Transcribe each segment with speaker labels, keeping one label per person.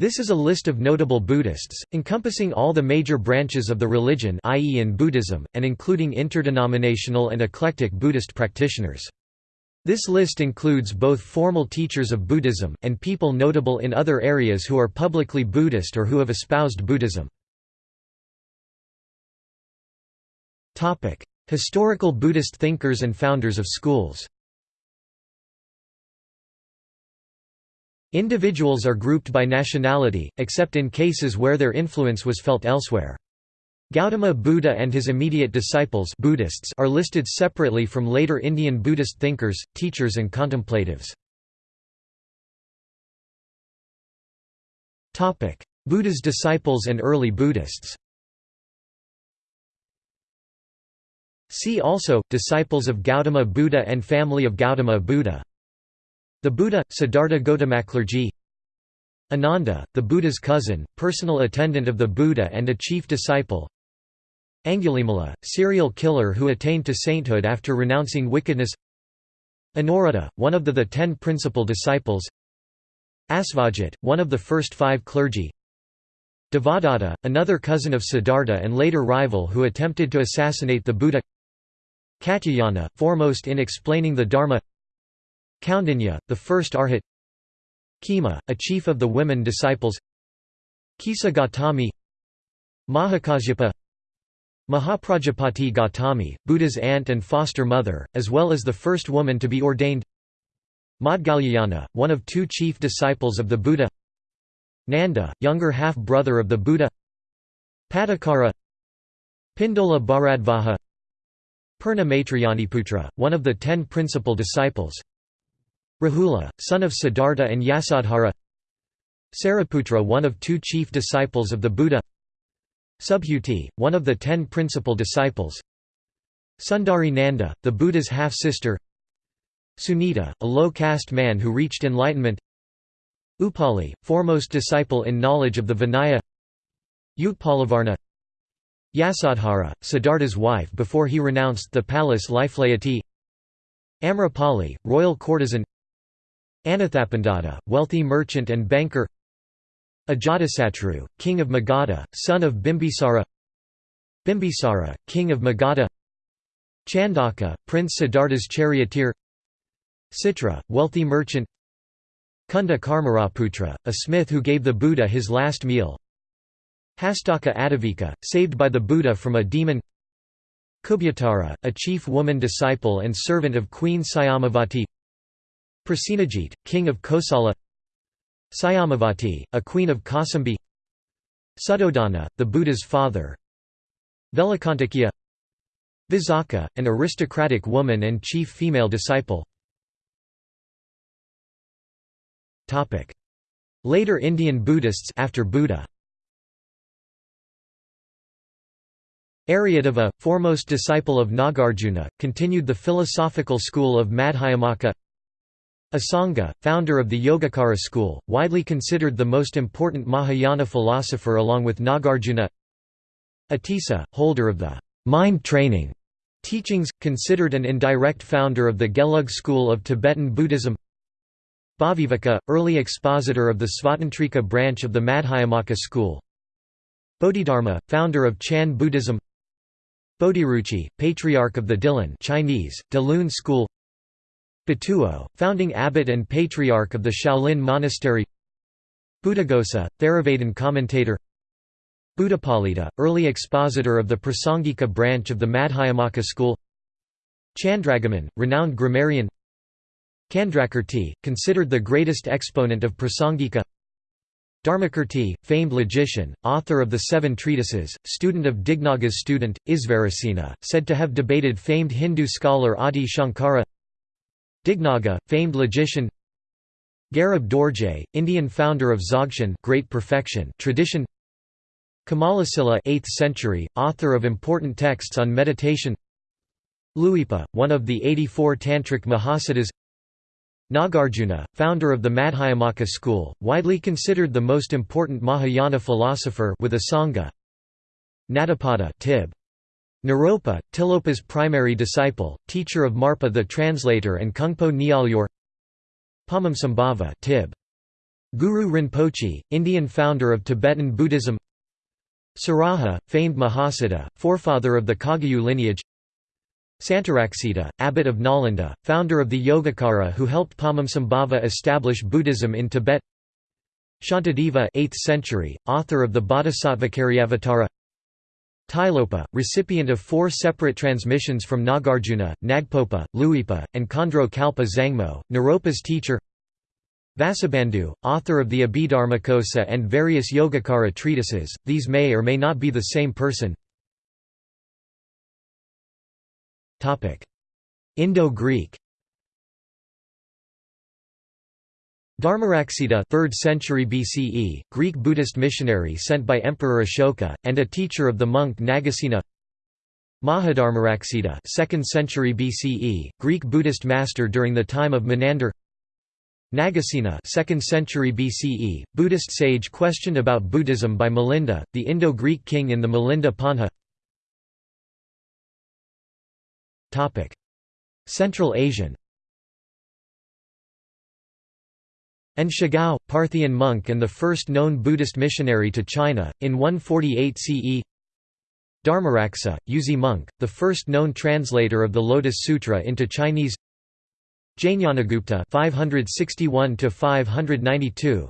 Speaker 1: This is a list of notable Buddhists, encompassing all the major branches of the religion i.e. in Buddhism, and including interdenominational and eclectic Buddhist practitioners. This list includes both formal teachers of Buddhism, and people notable in other areas who are publicly Buddhist or who have espoused Buddhism. Historical Buddhist thinkers and founders of schools Individuals are grouped by nationality, except in cases where their influence was felt elsewhere. Gautama Buddha and his immediate disciples Buddhists are listed separately from later Indian Buddhist thinkers, teachers and contemplatives. Buddha's disciples and early Buddhists See also, Disciples of Gautama Buddha and Family of Gautama Buddha the Buddha, Siddhartha Gautamaklerji Ananda, the Buddha's cousin, personal attendant of the Buddha and a chief disciple. Angulimala, serial killer who attained to sainthood after renouncing wickedness. Anuruddha, one of the, the ten principal disciples. Asvajit, one of the first five clergy. Devadatta, another cousin of Siddhartha and later rival who attempted to assassinate the Buddha. Katyayana, foremost in explaining the Dharma Kaundinya, the first arhat. Khema, a chief of the women disciples. Kisa Gautami Mahakasyapa Mahaprajapati Gautami, Buddha's aunt and foster mother, as well as the first woman to be ordained. Maudgalyayana, one of two chief disciples of the Buddha. Nanda, younger half-brother of the Buddha. Pattakara Pindola Bharadvaja Purna Maitrayaniputra, one of the ten principal disciples Rahula, son of Siddhartha and Yasodhara. Sariputra one of two chief disciples of the Buddha. Subhuti, one of the ten principal disciples. Sundari Nanda, the Buddha's half-sister. Sunita, a low-caste man who reached enlightenment. Upali, foremost disciple in knowledge of the Vinaya. Utpalavarna Yasodhara, Siddhartha's wife before he renounced the palace life laity. Amrapali, royal courtesan Anathapindika, wealthy merchant and banker. Ajatasatru, king of Magadha, son of Bimbisara. Bimbisara, king of Magadha. Chandaka, Prince Siddhartha's charioteer. Citra, wealthy merchant. Kunda Karmaraputra, a smith who gave the Buddha his last meal. Hastaka Atavika, saved by the Buddha from a demon. Kubyatara, a chief woman disciple and servant of Queen Syamavati Prasenajit, king of Kosala. Syamavati, a queen of Kausambi Suddhodana, the Buddha's father. Velakantakya. Visakha, an aristocratic woman and chief female disciple. Later Indian Buddhists after Buddha. Aryadeva, foremost disciple of Nagarjuna, continued the philosophical school of Madhyamaka Asanga, founder of the Yogacara school, widely considered the most important Mahayana philosopher along with Nagarjuna. Atisa, holder of the mind training teachings, considered an indirect founder of the Gelug school of Tibetan Buddhism. Bhaviveka, early expositor of the Svatantrika branch of the Madhyamaka school. Bodhidharma, founder of Chan Buddhism. Bodhiruchi, patriarch of the Dilan Chinese, Dalun school Batuo, founding abbot and patriarch of the Shaolin Monastery. Buddhaghosa, Theravadan commentator. Buddhapalita, early expositor of the Prasangika branch of the Madhyamaka school. Chandragomin, renowned grammarian. Candrakirti, considered the greatest exponent of Prasangika. Dharmakirti, famed logician, author of the Seven Treatises, student of Dignaga's student, Isvarasena, said to have debated famed Hindu scholar Adi Shankara Dignaga, famed logician. Garab Dorje, Indian founder of Dzogchen Great Perfection tradition. Kamalasila 8th century, author of important texts on meditation. Luipa, one of the 84 Tantric Mahasiddhas. Nagarjuna, founder of the Madhyamaka school, widely considered the most important Mahayana philosopher with Asanga Nadapada Tib. Naropa, Tilopa's primary disciple, teacher of Marpa the translator and Khyungpo Naljor Padmasambhava Tib. Guru Rinpoche, Indian founder of Tibetan Buddhism. Saraha, famed Mahasiddha, forefather of the Kagyu lineage. Santaraksita, abbot of Nalanda, founder of the Yogacara who helped Padmasambhava establish Buddhism in Tibet. Shantideva 8th century, author of the Bodhisattvacariyavatara Tilopa, recipient of four separate transmissions from Nagarjuna, Nagpopa, Luipa, and Khandro Kalpa Zangmo, Naropa's teacher. Vasubandhu, author of the Abhidharmakosa and various Yogacara treatises, these may or may not be the same person. Indo-Greek Dharmaraksita 3rd century BCE, Greek Buddhist missionary sent by Emperor Ashoka, and a teacher of the monk Nagasena. Mahadharmaraksita 2nd century BCE, Greek Buddhist master during the time of Menander. Nagasena 2nd century BCE, Buddhist sage questioned about Buddhism by Milinda, the Indo-Greek king in the Milinda Panha. Central Asian An Shigao, Parthian monk and the first known Buddhist missionary to China, in 148 CE Dharmaraksa, Yuezhi monk, the first known translator of the Lotus Sutra into Chinese. Jnanagupta 561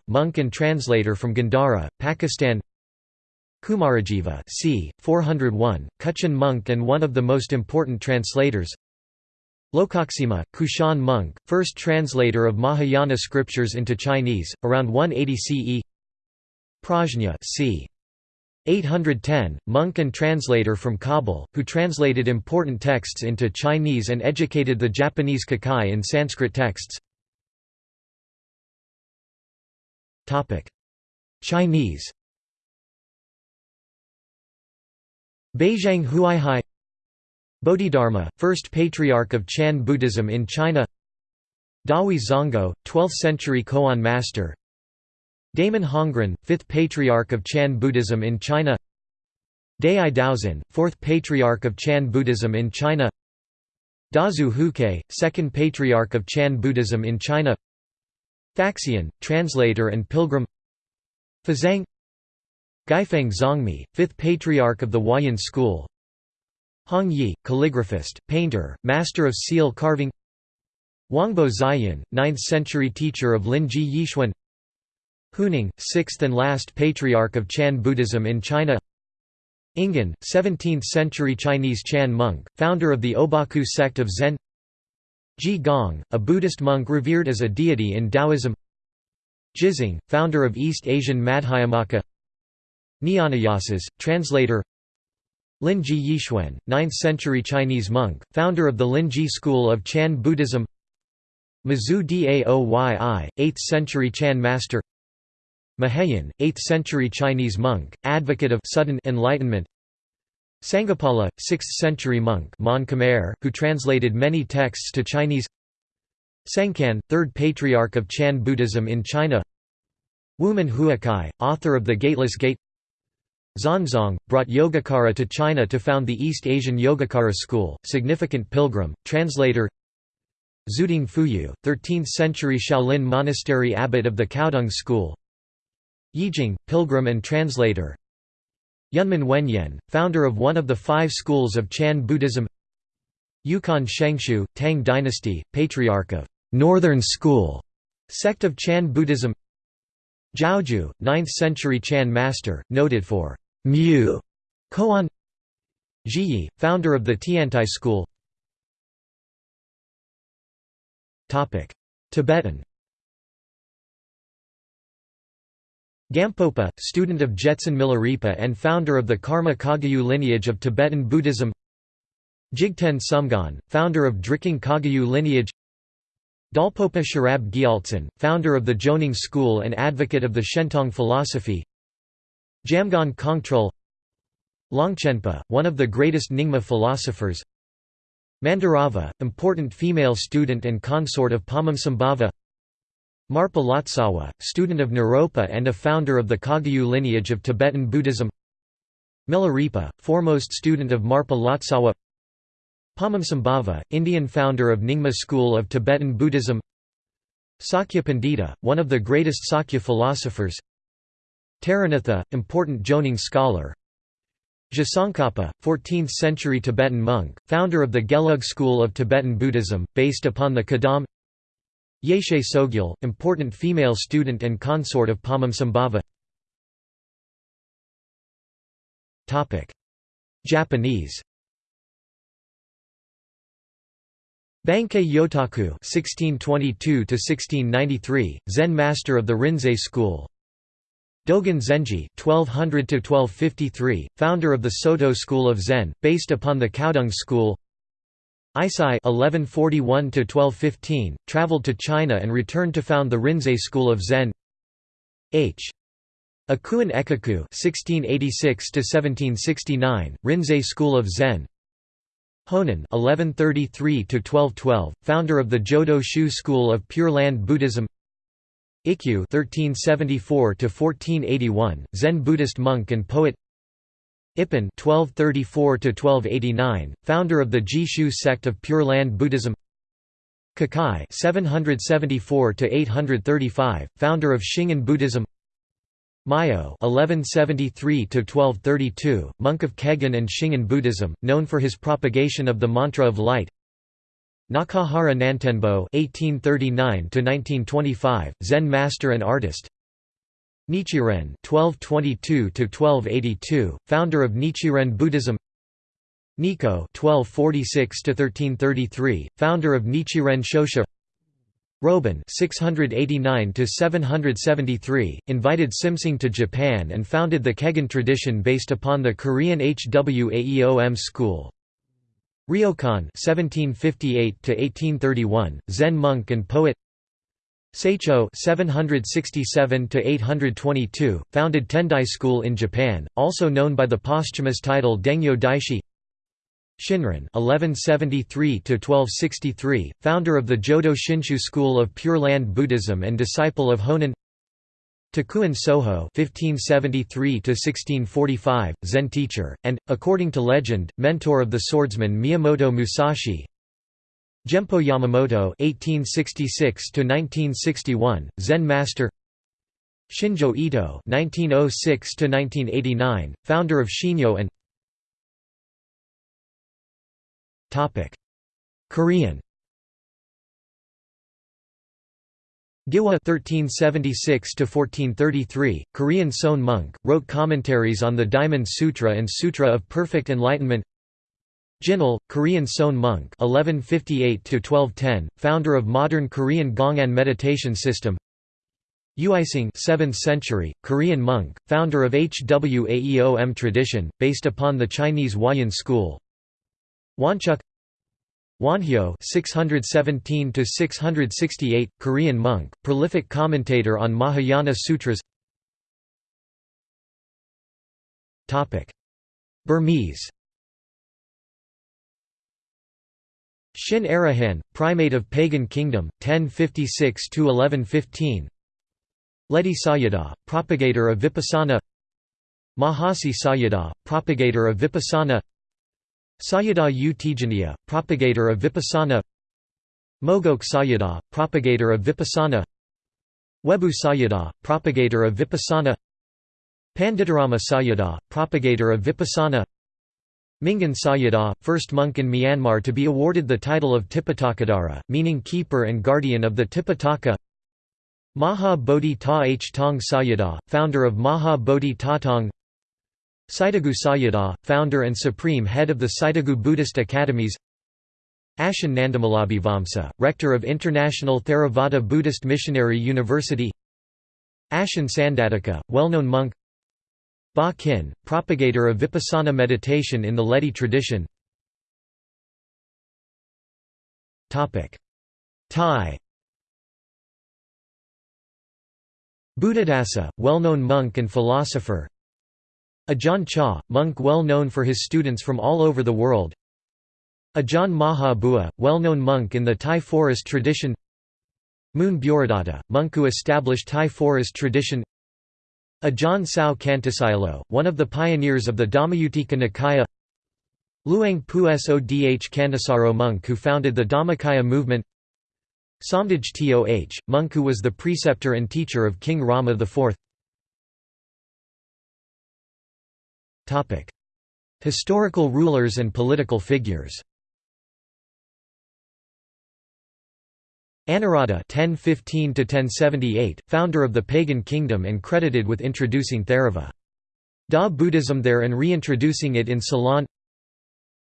Speaker 1: monk and translator from Gandhara, Pakistan. Kumarajiva c. 401, Kutchin monk and one of the most important translators Lokaksema, Kushan monk, first translator of Mahayana scriptures into Chinese, around 180 CE Prajna c. 810, monk and translator from Kabul, who translated important texts into Chinese and educated the Japanese Kukai in Sanskrit texts. Chinese. Baizhang Huaihai Bodhidharma, first patriarch of Chan Buddhism in China. Dahui Zonggao, 12th-century koan master. Daman Hongren, 5th patriarch of Chan Buddhism in China. Dai Daozin, 4th patriarch of Chan Buddhism in China. Dazu Huke, 2nd patriarch of Chan Buddhism in China. Faxian, translator and pilgrim. Fazang. Guifeng Zongmi, 5th patriarch of the Huayan school Hong Yi, calligraphist, painter, master of seal carving Huangbo Xiyun, 9th-century teacher of Linji Yixuan Huineng, 6th and last patriarch of Chan Buddhism in China Ingan, 17th-century Chinese Chan monk, founder of the Obaku sect of Zen Ji Gong, a Buddhist monk revered as a deity in Taoism Jizang, founder of East Asian Madhyamaka Nyanayasis, translator Linji Yixuan, 9th-century Chinese monk, founder of the Linji school of Chan Buddhism. Mazu Daoyi, 8th-century Chan master. Mahayan, 8th-century Chinese monk, advocate of sudden enlightenment. Sangapala, 6th-century monk Mon Khmer, who translated many texts to Chinese. Sengcan, 3rd patriarch of Chan Buddhism in China. Wumen Huakai, author of The Gateless Gate Xuanzang, brought Yogacara to China to found the East Asian Yogacara school, significant pilgrim, translator Zuding Fuyu, 13th-century Shaolin monastery abbot of the Caodong school Yijing, pilgrim and translator Yunmen Wenyan, founder of one of the five schools of Chan Buddhism Yuquan Shenxiu, Tang dynasty, patriarch of Northern School, sect of Chan Buddhism Zhaozhou, 9th-century Chan master, noted for Mu Koan Zhiyi, founder of the Tiantai school. Tibetan. Gampopa, student of Jetsun Milarepa and founder of the Karma Kagyu lineage of Tibetan Buddhism. Jigten Sumgon, founder of Drikung Kagyu lineage. Dolpopa Sherab Gyaltsen, founder of the Jonang school and advocate of the Shentong philosophy Jamgon Kongtrul Longchenpa, one of the greatest Nyingma philosophers Mandarava, important female student and consort of Padmasambhava Marpa Lotsawa, student of Naropa and a founder of the Kagyu lineage of Tibetan Buddhism Milarepa, foremost student of Marpa Lotsawa Padmasambhava, Indian founder of Nyingma school of Tibetan Buddhism Sakya Pandita, one of the greatest Sakya philosophers Taranatha, important Jonang scholar. Tsongkhapa, 14th-century Tibetan monk, founder of the Gelug school of Tibetan Buddhism, based upon the Kadam. Yeshe Tsogyal, important female student and consort of Padmasambhava Japanese. Bankei Yotaku (1622–1693), Zen master of the Rinzai school. Dogen Zenji (1200–1253), founder of the Soto school of Zen, based upon the Caodong school. Eisai (1141–1215), traveled to China and returned to found the Rinzai school of Zen. H. Akuen Ekaku (1686–1769), Rinzai school of Zen. Honen (1133–1212), founder of the Jodo Shu school of Pure Land Buddhism. Ikkyu (1374–1481), Zen Buddhist monk and poet. Ippen (1234–1289), founder of the Ji-shu sect of Pure Land Buddhism. Kukai (774–835), founder of Shingon Buddhism. Myoe (1173–1232), monk of Kegon and Shingon Buddhism, known for his propagation of the mantra of light. Nakahara Nantenbo (1839–1925), Zen master and artist. Nichiren (1222–1282), founder of Nichiren Buddhism. Nikko (1246–1333), founder of Nichiren Shoshu. Roben (689–773) invited Simsing to Japan and founded the Kegon tradition based upon the Korean Hwaeom school. Ryokan (1758–1831), Zen monk and poet. Saicho (767–822), founded Tendai School in Japan, also known by the posthumous title Dengyo Daishi. Shinran (1173–1263), founder of the Jodo Shinshu school of Pure Land Buddhism and disciple of Honen. Takuan Soho (1573–1645), Zen teacher, and, according to legend, mentor of the swordsman Miyamoto Musashi. Gempo Yamamoto (1866–1961), Zen master. Shinjo Ito (1906–1989), founder of Shinyo and Topic: Korean Gihwa (1376–1433), Korean Seon monk, wrote commentaries on the Diamond Sutra and Sutra of Perfect Enlightenment. Jinul, Korean Seon monk (1158–1210), founder of modern Korean Gongan meditation system. Uisang 7th century, Korean monk, founder of Hwaeom tradition, based upon the Chinese Huayan school. Wonhyo (617–668), Korean monk, prolific commentator on Mahayana sutras. Topic: Burmese. Shin Arahan, primate of pagan kingdom, 1056–1115 Ledi Sayadaw, propagator of Vipassana Mahasi Sayadaw, propagator of Vipassana Sayadaw U Tejaniya, propagator of Vipassana. Mogok Sayadaw, propagator of Vipassana. Webu Sayadaw, propagator of Vipassana. Panditarama Sayadaw, propagator of Vipassana. Mingun Sayadaw, first monk in Myanmar to be awarded the title of Tipitakadara, meaning keeper and guardian of the Tipitaka Maha Bodhi Ta H. Tong Sayadaw, founder of Maha Bodhi Ta Tong Sitagu Sayadaw, founder and supreme head of the Sitagu Buddhist Academies. Ashin Nandamalabhivamsa, rector of International Theravada Buddhist Missionary University. Ashin Sandatika, well-known monk. Ba Kin, propagator of Vipassana meditation in the Ledi tradition. Thai. Buddhadasa, well-known monk and philosopher Ajahn Chah, monk well known for his students from all over the world. Ajahn Maha Bua, well-known monk in the Thai forest tradition. Mun Bhuridatta, monk who established Thai forest tradition. Ajahn Sao Kantasilo, one of the pioneers of the Dhammayuttika Nikaya. Luang Pu Sodh Kantasaro monk who founded the Dhammakaya movement. Somdaj Toh, monk who was the preceptor and teacher of King Rama IV Historical rulers and political figures Anawrahta (1015–1078), founder of the pagan kingdom and credited with introducing Theravada Buddhism there and reintroducing it in Ceylon.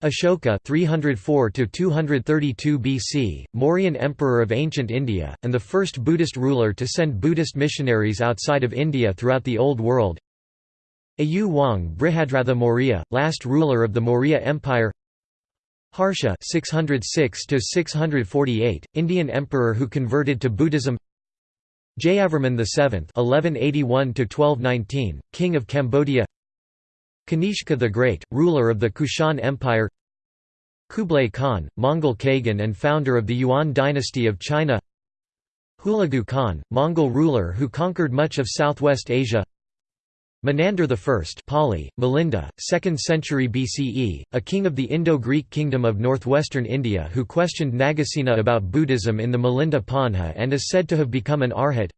Speaker 1: Ashoka 304 to 232 BC, Mauryan emperor of ancient India and the first Buddhist ruler to send Buddhist missionaries outside of India throughout the Old World. Ayu Wang Brihadratha Maurya, last ruler of the Maurya Empire. Harsha 606 648, Indian emperor who converted to Buddhism. Jayavarman VII 1181 1219, king of Cambodia. Kanishka the Great, ruler of the Kushan Empire Kublai Khan, Mongol Kagan and founder of the Yuan dynasty of China Hulagu Khan, Mongol ruler who conquered much of southwest Asia Menander I Pali, Milinda, 2nd century BCE, a king of the Indo-Greek kingdom of northwestern India who questioned Nagasena about Buddhism in the Milinda Panha and is said to have become an arhat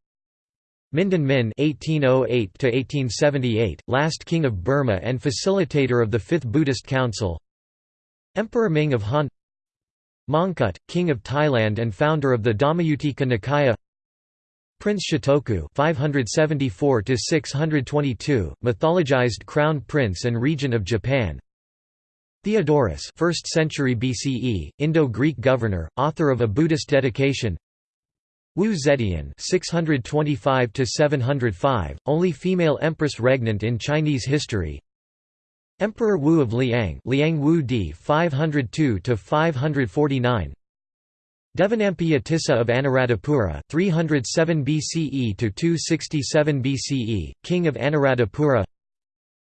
Speaker 1: Mindon Min (1808–1878), last king of Burma and facilitator of the Fifth Buddhist Council. Emperor Ming of Han. Mongkut, king of Thailand and founder of the Dhammayuttika Nikaya. Prince Shotoku (574–622), mythologized crown prince and regent of Japan. Theodorus, 1st century BCE, Indo-Greek governor, author of a Buddhist dedication. Wu Zetian (625–705), only female empress regnant in Chinese history. Emperor Wu of Liang, Liang Wu Di (502–549). Devanampiyatissa Tissa of Anuradhapura, 307 BCE to 267 BCE, king of Anuradhapura.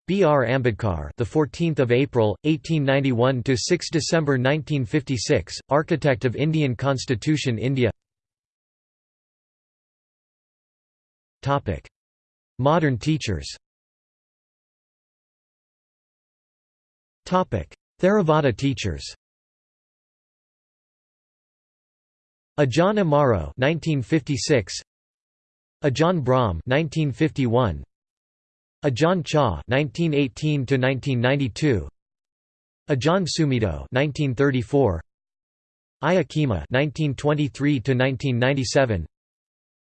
Speaker 1: B. R. Ambedkar, the 14th of April, 1891 to 6 December 1956, architect of Indian Constitution, India. Topic: Modern teachers Topic: Theravada teachers Ajahn Amaro 1956 Ajahn Brahm 1951 Ajahn Chah 1918 to 1992 Ajahn Sumedho 1934 Ayya Khema 1923 to 1997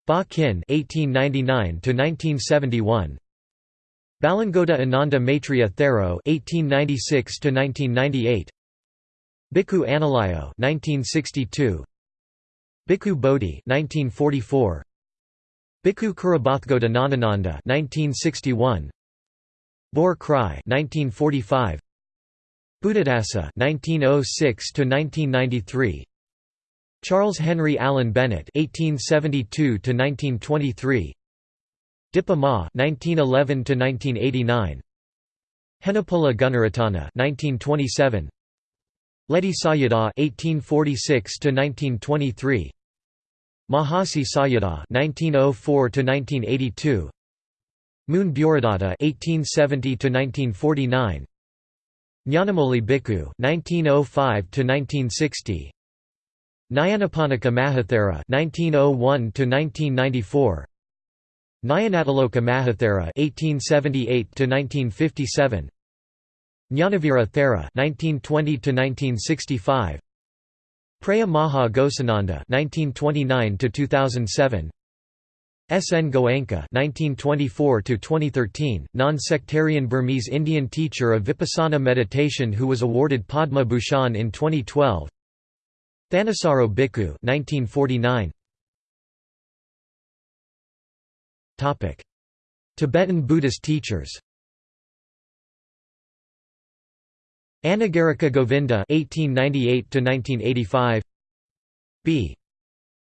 Speaker 1: Ba Kin (1899–1971), Balangoda Ananda Maitreya Thero (1896–1998), Bhikkhu Analayo (1962), Bhikkhu Bodhi (1944), Bhikkhu Kurabathgoda Nanananda (1961), Bor Krai (1945), Buddhadasa 1906 to 1993 Charles Henry Allen Bennett 1872 to 1923 Dipa Ma (1911–1989), Henepola Gunaratana (1927), Ledi Sayadaw (1846–1923), Mahasi Sayadaw (1904–1982), Mun Bhuridatta (1870–1949), Nyanamoli Bhikkhu (1905–1960). Nyanaponika Mahathera (1901–1994), Nyanatiloka Mahathera (1878–1957), Jnanavira Thera (1920–1965), Preya Maha Ghosananda (1929–2007). S. N. Goenka (1924–2013), non-sectarian Burmese Indian teacher of Vipassana meditation who was awarded Padma Bhushan in 2012. Thanissaro Bhikkhu 1949 Topic Tibetan Buddhist teachers Anagarika Govinda 1898 to 1985 B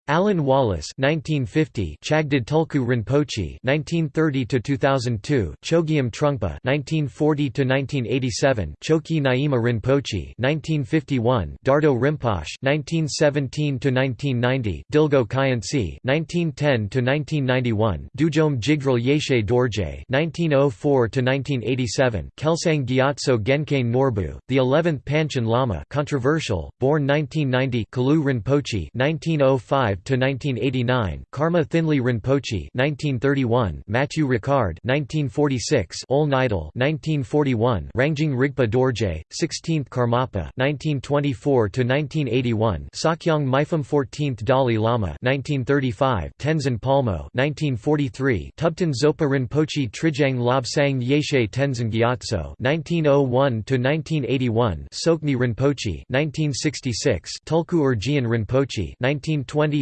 Speaker 1: Alan Wallace 1950 Chagdud Tulku Rinpoche 1930 to 2002 Chogyam Trungpa 1940 to 1987 Chokyi Nyima Rinpoche 1951 Dardo Rinpoche 1917 to 1990 Dilgo Khyentse 1910 to 1991 Dudjom Jigdral Yeshe Dorje 1904 to 1987 Kelsang Gyatso Gyaincain Norbu the 11th Panchen Lama controversial born 1990 Kalu Rinpoche 1905 1985–1989 Karma Thinley Rinpoche 1931 Matthieu Ricard 1946 Ole Nydahl 1941 Rangjung Rigpa Dorje 16th Karmapa 1924–1981 Sakyong Mipham 14th Dalai Lama 1935 Tenzin Palmo 1943 Tubten Zopa Rinpoche Trijang Lobsang Yeshe Tenzin Gyatso 1901–1981 Sokmi Rinpoche 1966 Tulku Urgyen Rinpoche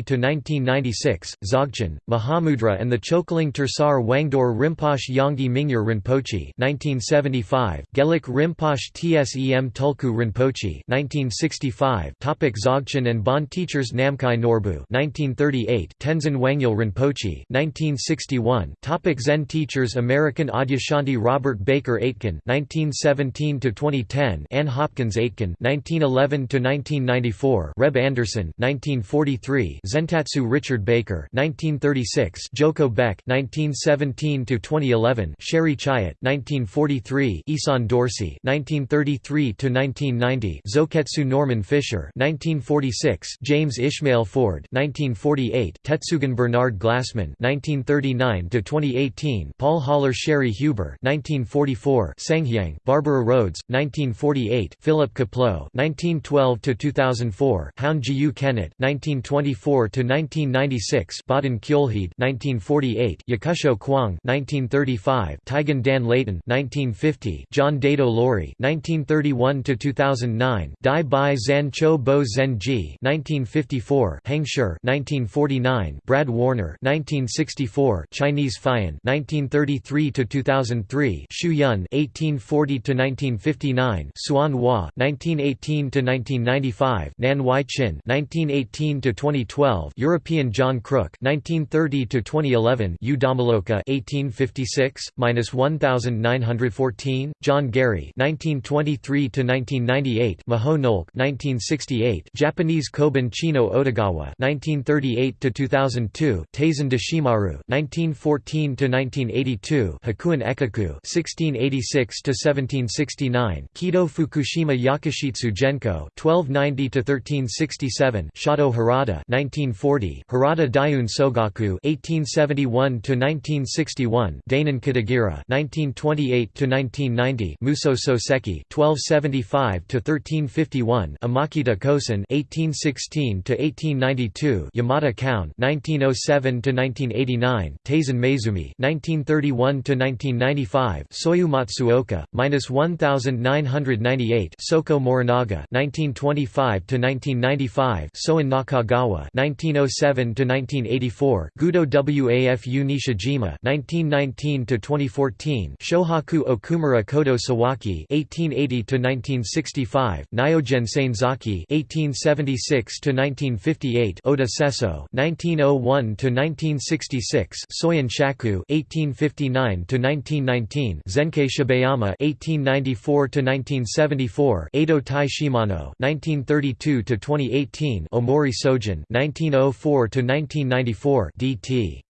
Speaker 1: 1920–1996 Dzogchen, Mahamudra and the Chokeling Tersar Wangdor Rinpoche Yongey Mingyur Rinpoche 1975 Gelik Rinpoche Tsem Tulku Rinpoche 1965 Topic Dzogchen and Bon teachers Namkhai Norbu 1938 Tenzin Wangyal Rinpoche 1961 Topic Zen teachers American Adyashanti Robert Baker Aitken 1917 to 2010 Ann Hopkins Aitken 1911 to 1994 Reb Anderson 1943 Zentatsu Richard Baker 1936 Joko Beck 1917 to 2011 Sherry Chayat 1943 Isan Dorsey 1933 to 1990 Zoketsu Norman Fischer 1946 James Ishmael Ford 1948 Tetsugan Bernard Glassman 1939 to 2018 Paul Haller Sherry Huber 1944 Sanghyang Barbara Rhodes 1948 Philip Kapleau 1912 to 2004 Houn Jiyu-Kennett 1924 to 1996 Baden Kjolheed 1948 Yakusho Kwang 1935 Taigen Dan Leighton 1950 John Daido Loori 1931 to 2009 Dai Bai Zan Cho Bo Zen Ji 1954 Heng Sher 1949 Brad Warner 1964 Chinese Fian 1933 to 2003 Xu Yun 1840 to 1959 Hsuan Hua 1918 to 1995 Nan Wai Chin 1918 to 2012 European John Crook 1930 to 2011 U Dhamaloka 1856 1914 John Gary 1923 to 1998 Maho Nolk 1968 Japanese Kobun Chino Otogawa 1938 to 2002 Taisen Deshimaru 1914 to 1982 Hakuin Ekaku 1686 to 1769 Kido Fukushima Yakushitsu Genko 1290 to 1367 Shato Harada 1940 Harada Daiun Sogaku 1871 to 1961 Dainin Katagiri 1928 to 1990 Muso Soseki 1275 to 1351 Imakita Kosen 1816 to 1892 Yamada Koun 1907 to 1989 Taizan Maezumi 1931 to 1995 Soyu Matsuoka minus 1998 Soko Morinaga 1925 to 1995 Soen Nakagawa 1907 to 1984 Gudo Wafu Nishijima 1919 to 2014 Shohaku Okumura Kodo Sawaki 1880 to 1965 Nyogen Senzaki 1876 to 1958 Oda Sesso 1901 to 1966 Soyen Shaku 1859 to 1919 Zenkei Shibayama 1894 to 1974 Eido Tai Shimano 1932 to 2018 Omori Sojin 1904 to 1994 DT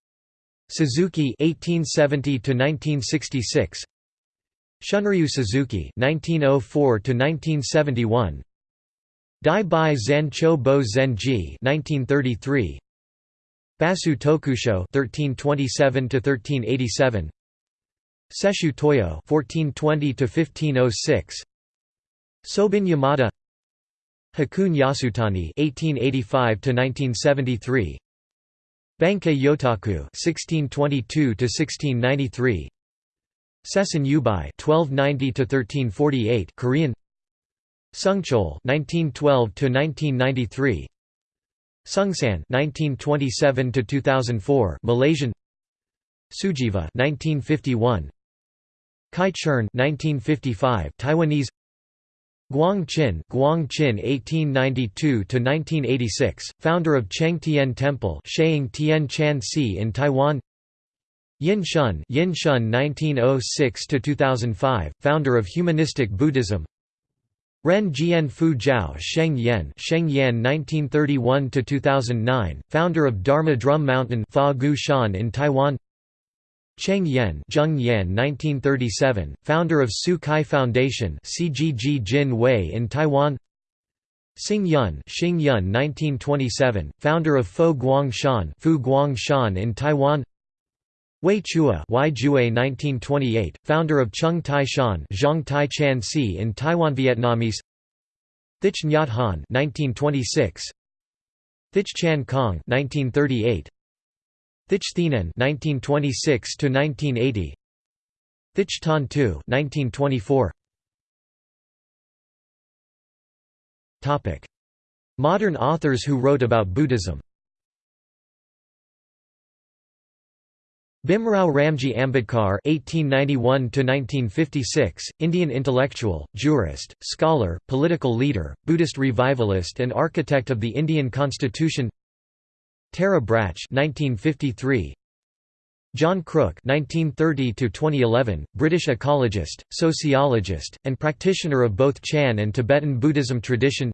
Speaker 1: Suzuki 1870 to 1966 Shunryu Suzuki 1904 to 1971 Dai Bai Zan Cho Bo Zen Ji 1933 Bassui Tokusho 1327 to 1387 Seshu Toyo 1420 to 1506 Sobin Yamada Hakun Yasutani (1885–1973), Bankei Yotaku 1622 to 1693 Sesen Yubai (1290–1348), Korean. Sungchol (1912–1993), Sungsan (1927–2004), Malaysian. Sujiva 1951 Kai Chern 1955 Taiwanese Guang Qin, Guang Qin 1892–1986, founder of Cheng Tian Temple Sheing Tian Chan Si in Taiwan. Yin Shun, Yin Shun 1906–2005, founder of Humanistic Buddhism. Ren Jian Fu Jiao Sheng Yan Sheng Yan 1931–2009, founder of Dharma Drum Mountain Fa Gu Shan in Taiwan Cheng Yen Zheng Yan 1937, founder of Tzu Chi Foundation CGG Jin Wei in Taiwan Xing Yun, Xing Yun 1927, founder of Fo Guangshan, Fu Guangshan in Taiwan. Wei Chua, Wai Jue 1928, founder of Chung Tai Shan, Zhang Tai Chan Si in Taiwan Vietnamese. Thich Nhat Hanh 1926. Thich Chan Kong 1938. Thich Thienan 1926 to 1980. Thich Thanh Tu 1924. Modern authors who wrote about Buddhism Bhimrao Ramji Ambedkar (1891–1956), Indian intellectual, jurist, scholar, political leader, Buddhist revivalist, and architect of the Indian Constitution. Tara Brach (1953). John Crook (1930–2011), British ecologist, sociologist, and practitioner of both Chan and Tibetan Buddhism tradition.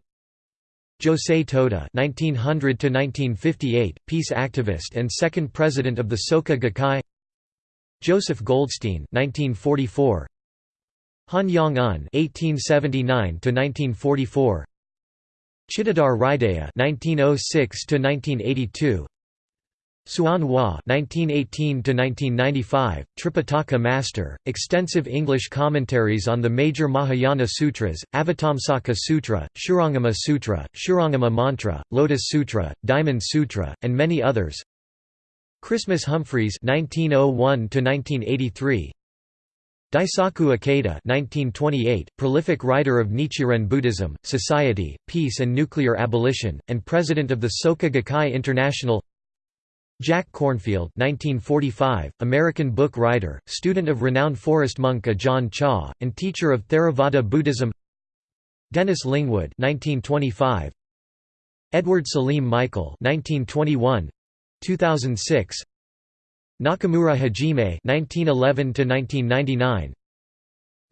Speaker 1: Josei Toda (1900–1958), peace activist and second president of the Soka Gakkai. Joseph Goldstein (1944). Han Yong Un (1879–1944). Chittadar Hridaya (1906–1982). Hsuan Hua (1918–1995), Tripitaka Master, extensive English commentaries on the major Mahayana sutras, Avatamsaka Sutra, Shurangama Sutra, Shurangama Mantra, Lotus Sutra, Diamond Sutra, and many others. Christmas Humphreys (1901–1983). Daisaku Ikeda (1928), prolific writer of Nichiren Buddhism, Society, Peace and Nuclear Abolition, and president of the Soka Gakkai International. Jack Kornfield 1945, American book writer, student of renowned forest monk Ajahn Chah, and teacher of Theravada Buddhism. Dennis Lingwood 1925, Edward Salim Michael 1921, 2006 Nakamura Hajime 1911 to 1999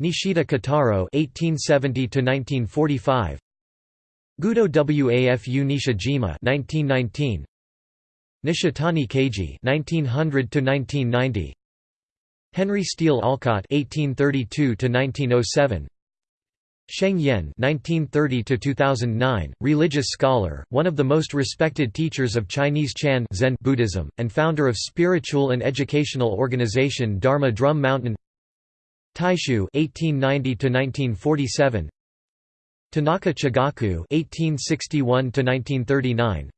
Speaker 1: Nishida Kotaro 1870 to 1945 Gudo Wafu Nishijima 1919 Nishitani Keiji 1900 to 1990 Henry Steel Olcott 1832 to 1907 Sheng Yen (1930–2009), religious scholar one of the most respected teachers of Chinese Chan Zen Buddhism and founder of spiritual and educational organization Dharma Drum Mountain. Taixu (1890–1947), Tanaka Chigaku (1861–1939),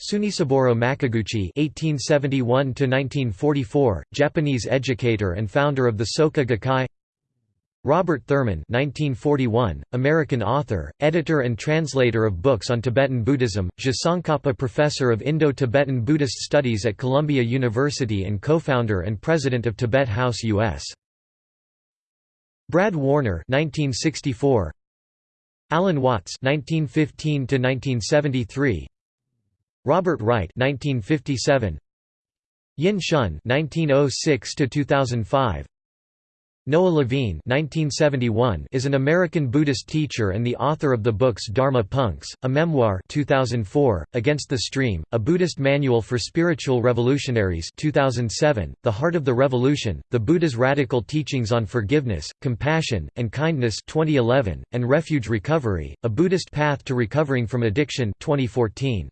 Speaker 1: Tsunesaburo Makiguchi (1871–1944), Japanese educator and founder of the Soka Gakkai. Robert Thurman (1941), American author, editor, and translator of books on Tibetan Buddhism, Tsongkhapa Professor of Indo-Tibetan Buddhist Studies at Columbia University and co-founder and president of Tibet House U.S. Brad Warner (1964). Alan Watts (1915–1973). Robert Wright 1957 Yin Shun 1906 to 2005 Noah Levine 1971 is an American Buddhist teacher and the author of the books Dharma Punks, a memoir 2004, Against the Stream, a Buddhist manual for spiritual revolutionaries 2007, The Heart of the Revolution, The Buddha's Radical Teachings on Forgiveness, Compassion, and Kindness 2011, and Refuge Recovery, A Buddhist Path to Recovering from Addiction 2014.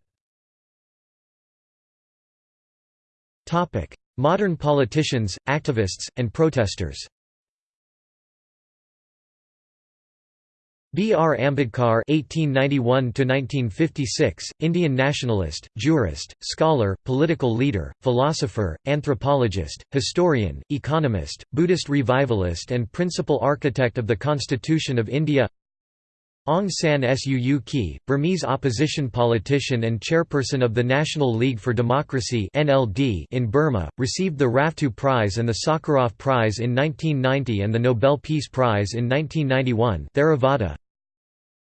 Speaker 1: Modern politicians, activists, and protesters B. R. Ambedkar (1891–1956), Indian nationalist, jurist, scholar, political leader, philosopher, anthropologist, historian, economist, Buddhist revivalist, and principal architect of the Constitution of India. Aung San Suu Kyi, Burmese opposition politician and chairperson of the National League for Democracy in Burma, received the Rafto Prize and the Sakharov Prize in 1990 and the Nobel Peace Prize in 1991 Theravada.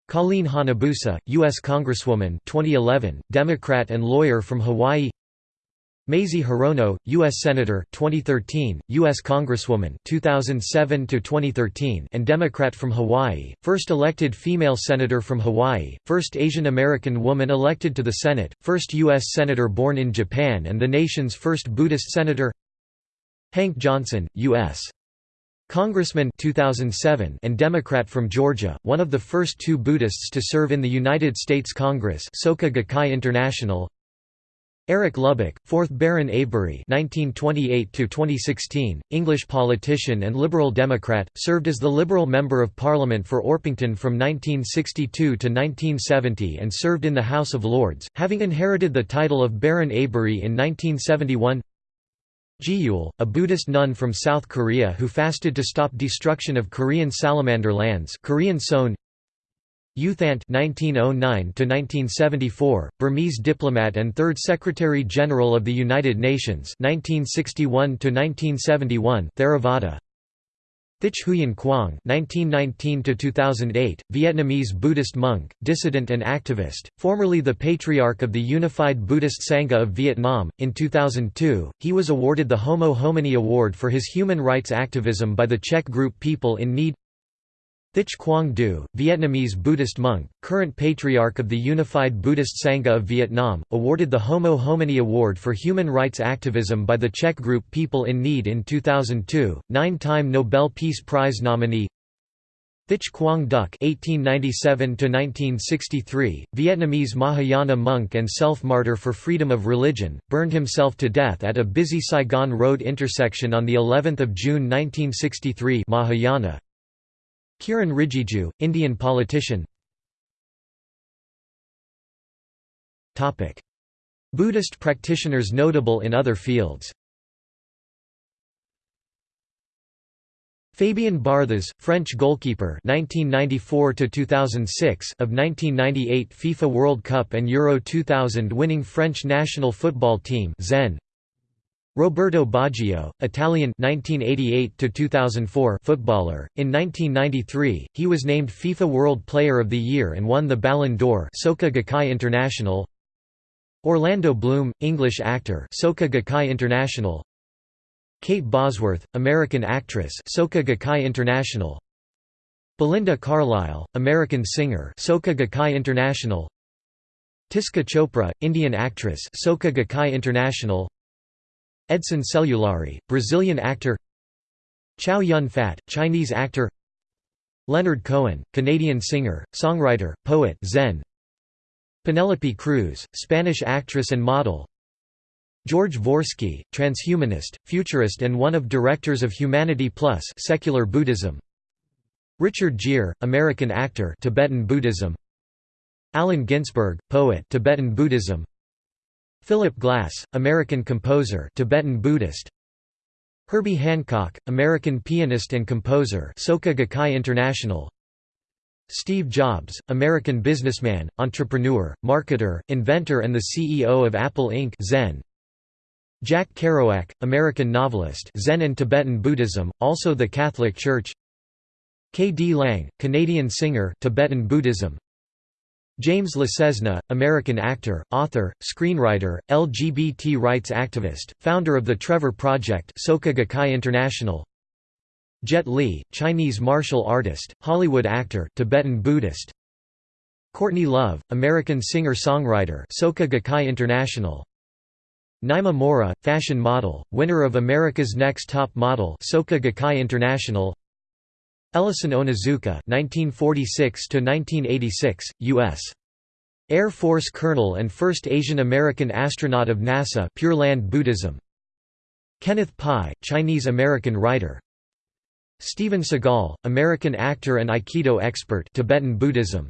Speaker 1: Colleen Hanabusa, U.S. Congresswoman 2011, Democrat and lawyer from Hawaii Mazie Hirono, U.S. Senator 2013, U.S. Congresswoman 2007 and Democrat from Hawaii, first elected female senator from Hawaii, first Asian American woman elected to the Senate, first U.S. Senator born in Japan and the nation's first Buddhist senator Hank Johnson, U.S. Congressman 2007 and Democrat from Georgia, one of the first two Buddhists to serve in the United States Congress Soka Gakkai International Eric Lubbock, 4th Baron Avebury (1928–2016), English politician and Liberal Democrat, served as the Liberal Member of Parliament for Orpington from 1962 to 1970 and served in the House of Lords, having inherited the title of Baron Avebury in 1971. Jiyul, a Buddhist nun from South Korea who fasted to stop destruction of Korean salamander lands Korean Seon U Thant (1909–1974), Burmese diplomat and Third Secretary General of the United Nations (1961–1971), Theravada. Thich Huyen Quang (1919–2008), Vietnamese Buddhist monk, dissident and activist, formerly the Patriarch of the Unified Buddhist Sangha of Vietnam. In 2002, he was awarded the Homo Homini Award for his human rights activism by the Czech group People in Need. Thich Quang Do, Vietnamese Buddhist monk, current Patriarch of the Unified Buddhist Sangha of Vietnam, awarded the Homo Homini Award for Human Rights Activism by the Czech group People in Need in 2002, nine-time Nobel Peace Prize nominee Thich Quang Duc (1897–1963), Vietnamese Mahayana monk and self-martyr for freedom of religion, burned himself to death at a busy Saigon Road intersection on the 11th of June 1963. Mahayana, Kiran Rijiju, Indian politician. Buddhist practitioners notable in other fields. Fabien Barthez, French goalkeeper 1994 2006 of 1998 FIFA World Cup and Euro 2000 winning French national football team Zen Roberto Baggio, Italian 1988 footballer. In 1993, he was named FIFA World Player of the Year and won the Ballon d'Or Soka Gakkai International. Orlando Bloom, English actor Soka Gakkai International. Kate Bosworth, American actress Soka Gakkai International. Belinda Carlisle, American singer Soka Gakkai International. Tiska Chopra, Indian actress Soka Gakkai International. Edson Celulari, Brazilian actor Chow Yun Fat, Chinese actor Leonard Cohen, Canadian singer, songwriter, poet Zen Penelope Cruz, Spanish actress and model George Dvorsky, transhumanist, futurist and one of directors of Humanity Plus secular Buddhism Richard Gere, American actor Tibetan Buddhism Allen Ginsberg, poet Tibetan Buddhism Philip Glass, American composer Tibetan Buddhist Herbie Hancock, American pianist and composer Soka Gakkai International Steve Jobs, American businessman, entrepreneur, marketer, inventor and the CEO of Apple Inc. Zen. Jack Kerouac, American novelist Zen and Tibetan Buddhism, also the Catholic Church K. D. Lang, Canadian singer Tibetan Buddhism James LeCesne, American actor, author, screenwriter, LGBT rights activist, founder of the Trevor Project Soka Gakkai International. Jet Li, Chinese martial artist, Hollywood actor Tibetan Buddhist. Courtney Love, American singer-songwriter Soka Gakkai International. Naima Mora, fashion model, winner of America's Next Top Model Soka Gakkai International Ellison Onizuka (1946–1986), U.S. Air Force colonel and first Asian American astronaut of NASA. Pure Land Buddhism. Kenneth Pai, Chinese-American writer. Steven Seagal, American actor and Aikido expert. Tibetan Buddhism.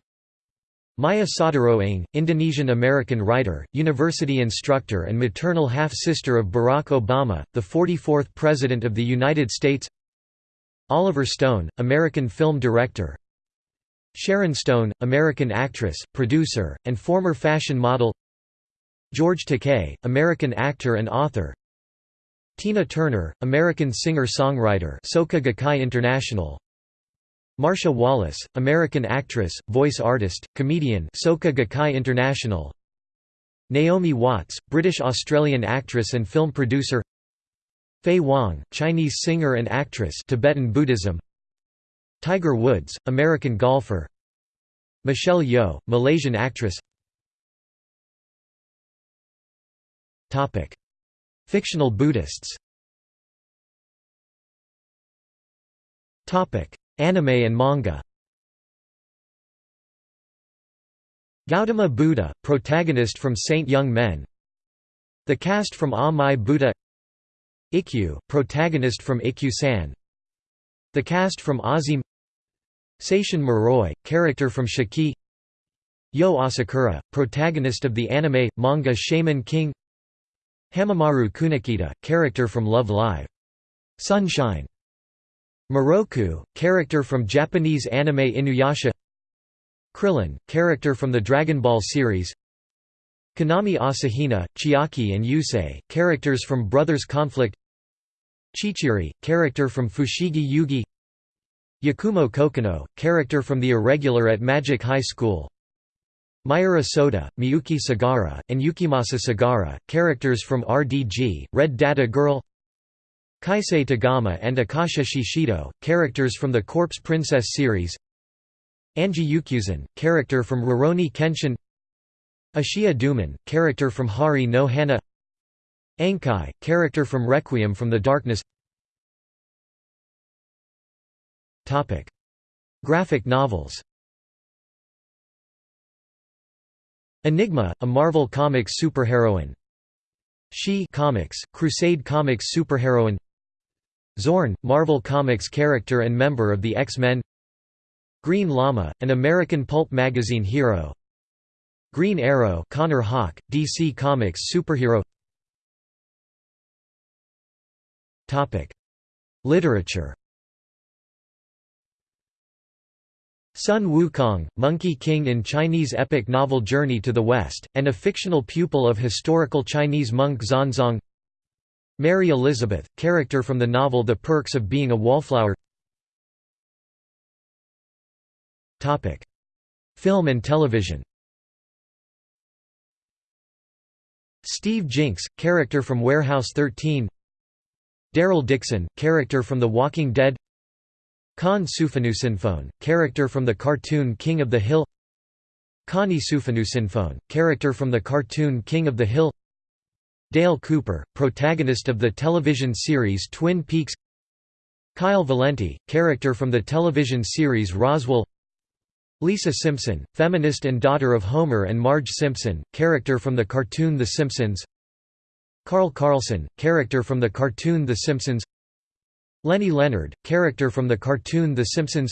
Speaker 1: Maya Soetoro-Ng, Indonesian-American writer, university instructor and maternal half-sister of Barack Obama, the 44th President of the United States Oliver Stone, American film director. Sharon Stone, American actress, producer, and former fashion model. George Takei, American actor and author. Tina Turner, American singer-songwriter Soka Gakkai International. Marcia Wallace, American actress, voice artist, comedian Soka Gakkai International. Naomi Watts, British-Australian actress and film producer Faye Wong, Chinese singer and actress Tibetan Buddhism. Tiger Woods, American golfer. Michelle Yeoh, Malaysian actress. Fictional Buddhists. Anime and manga. Gautama Buddha, protagonist from Saint Young Men. The cast from Ah Mai Buddha Ikkyu, protagonist from Ikkyu-san The cast from Azim Seishin Muroi, character from Shiki Yo Asakura, protagonist of the anime, manga Shaman King Hanamaru Kunikida, character from Love Live! Sunshine Miroku, character from Japanese anime Inuyasha Krillin, character from the Dragon Ball series Kaname Asahina, Chiaki and Yusei, characters from Brothers Conflict Chichiri, character from Fushigi Yugi. Yakumo Kokonoe, character from The Irregular at Magic High School. Mayura Soda, Miyuki Sagara, and Yukimasa Sagara, characters from RDG, Red Data Girl. Keisei Tagami and Akasha Shishido, characters from the Corpse Princess series. Anji Yukyuzan, character from Rurouni Kenshin. Ashiya Duman, character from Hari no Hana Ankai, character from Requiem from the Darkness. Topic. Graphic novels. Enigma, a Marvel Comics superheroine. She Comics, Crusade Comics superheroine. Xorn, Marvel Comics character and member of the X-Men. Green Lama, an American pulp magazine hero. Green Arrow Connor Hawke, DC Comics superhero Literature. Sun Wukong, Monkey King in Chinese epic novel Journey to the West, and a fictional pupil of historical Chinese monk Xuanzang Mary Elizabeth, character from the novel The Perks of Being a Wallflower. Film and television. Steve Jinks, character from Warehouse 13 Daryl Dixon, character from The Walking Dead. Khan Souphanousinphone, character from the cartoon King of the Hill. Connie Souphanousinphone, character from the cartoon King of the Hill. Dale Cooper, protagonist of the television series Twin Peaks. Kyle Valenti, character from the television series Roswell. Lisa Simpson, feminist and daughter of Homer and Marge Simpson, character from the cartoon The Simpsons Carl Carlson, character from the cartoon The Simpsons Lenny Leonard, character from the cartoon The Simpsons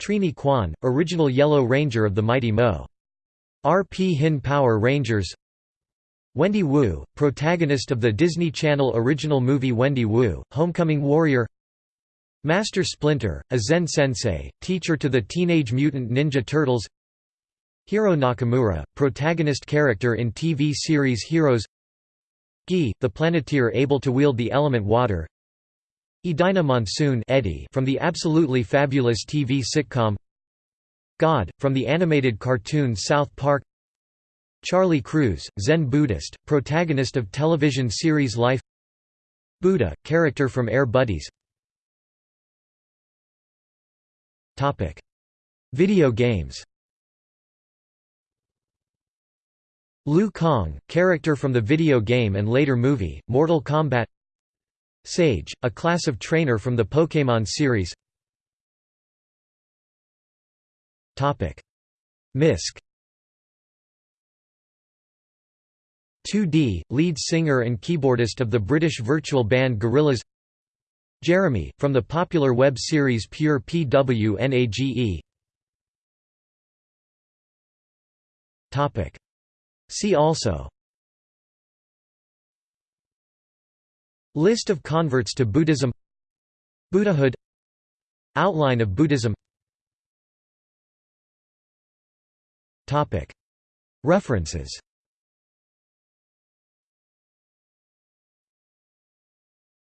Speaker 1: Trini Kwan, original Yellow Ranger of the Mighty Mo. R. P. Hin Power Rangers Wendy Wu, protagonist of the Disney Channel original movie Wendy Wu, Homecoming Warrior Master Splinter, a Zen sensei, teacher to the Teenage Mutant Ninja Turtles Hiro Nakamura, protagonist character in TV series Heroes Guy, the Planeteer able to wield the element water. Edina Monsoon Eddie from the Absolutely Fabulous TV sitcom. God, from the animated cartoon South Park. Charlie Crews, Zen Buddhist, protagonist of television series Life. Buddha, character from Air Buddies. Video games Liu Kang, character from the video game and later movie, Mortal Kombat. Sage, a class of trainer from the Pokémon series. Misk. 2D, lead singer and keyboardist of the British virtual band Gorillaz. Jeremy, from the popular web series Pure PWNAGE See also. List of converts to Buddhism. Buddhahood. Outline of Buddhism. References